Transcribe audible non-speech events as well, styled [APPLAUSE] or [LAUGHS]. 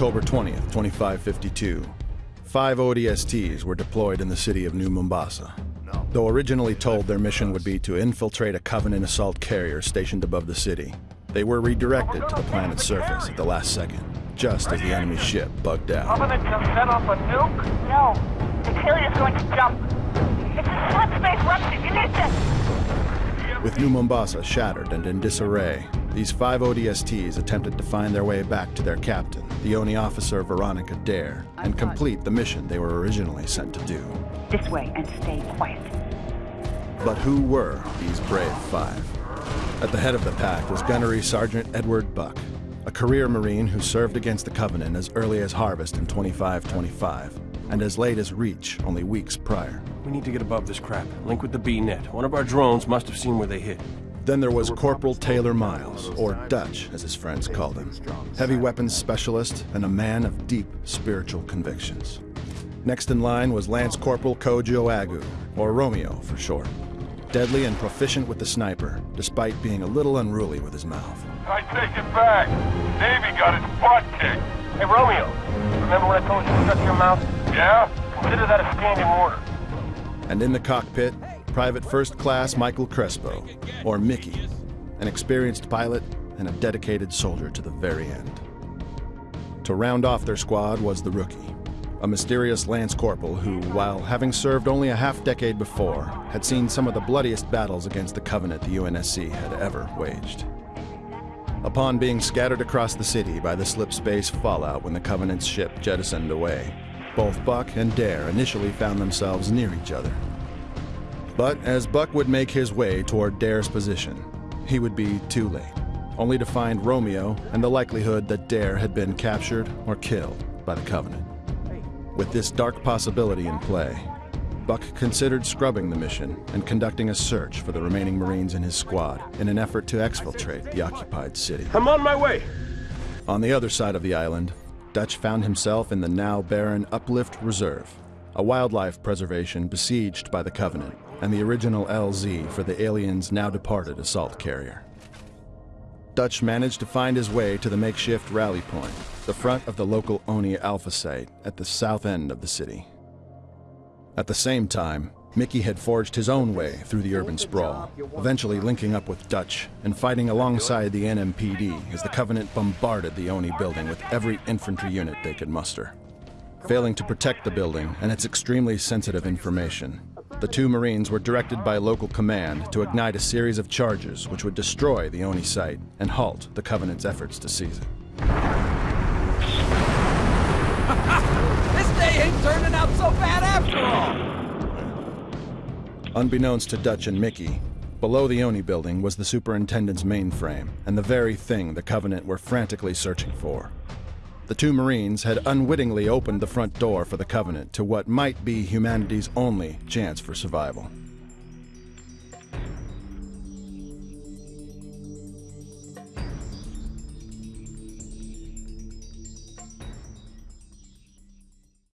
October 20th, 2552, five ODSTs were deployed in the city of New Mombasa. Though originally told their mission would be to infiltrate a Covenant assault carrier stationed above the city, they were redirected to the planet's surface at the last second, just as the enemy ship bugged out. Covenant just set off a nuke? No, the carrier's going to jump. It's a slip-space rupture. Ignition! With New Mombasa shattered and in disarray, these five ODSTs attempted to find their way back to their captain, the ONI officer Veronica Dare, and complete the mission they were originally sent to do. This way and stay quiet. But who were these brave five? At the head of the pack was Gunnery Sergeant Edward Buck, a career Marine who served against the Covenant as early as Harvest in 2525, and as late as Reach only weeks prior. We need to get above this crap. Link with the B-net. One of our drones must have seen where they hit. Then there was Corporal Taylor Miles, or Dutch, as his friends called him. Heavy weapons specialist and a man of deep spiritual convictions. Next in line was Lance Corporal Kojo Agu, or Romeo for short. Deadly and proficient with the sniper, despite being a little unruly with his mouth. I take it back. Navy got its butt kicked. Hey, Romeo. Remember when I told you to shut your mouth? Yeah? Consider that a standing order. And in the cockpit, Private First Class Michael Crespo, or Mickey, an experienced pilot and a dedicated soldier to the very end. To round off their squad was the rookie, a mysterious Lance Corporal who, while having served only a half decade before, had seen some of the bloodiest battles against the Covenant the UNSC had ever waged. Upon being scattered across the city by the slip space fallout when the Covenant's ship jettisoned away, both Buck and Dare initially found themselves near each other. But as Buck would make his way toward Dare's position, he would be too late, only to find Romeo and the likelihood that Dare had been captured or killed by the Covenant. With this dark possibility in play, Buck considered scrubbing the mission and conducting a search for the remaining Marines in his squad in an effort to exfiltrate the occupied city. I'm on my way. On the other side of the island, Dutch found himself in the now barren Uplift Reserve, a wildlife preservation besieged by the Covenant and the original LZ for the aliens' now departed assault carrier. Dutch managed to find his way to the makeshift rally point, the front of the local ONI Alpha site at the south end of the city. At the same time, Mickey had forged his own way through the urban sprawl, eventually linking up with Dutch and fighting alongside the NMPD as the Covenant bombarded the ONI building with every infantry unit they could muster. Failing to protect the building and its extremely sensitive information, the two Marines were directed by local command to ignite a series of charges which would destroy the ONI site and halt the Covenant's efforts to seize it. [LAUGHS] This day ain't turning out so bad after all! Unbeknownst to Dutch and Mickey, below the ONI building was the superintendent's mainframe and the very thing the Covenant were frantically searching for. The two Marines had unwittingly opened the front door for the Covenant to what might be humanity's only chance for survival.